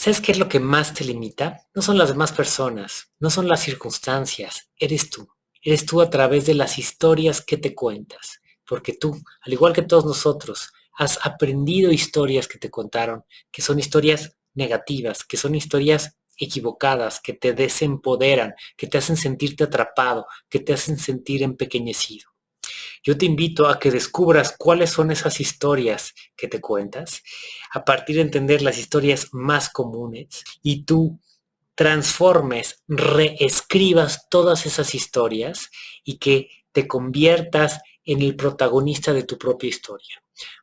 ¿Sabes qué es lo que más te limita? No son las demás personas, no son las circunstancias, eres tú. Eres tú a través de las historias que te cuentas. Porque tú, al igual que todos nosotros, has aprendido historias que te contaron, que son historias negativas, que son historias equivocadas, que te desempoderan, que te hacen sentirte atrapado, que te hacen sentir empequeñecido. Yo te invito a que descubras cuáles son esas historias que te cuentas, a partir de entender las historias más comunes y tú transformes, reescribas todas esas historias y que te conviertas en el protagonista de tu propia historia.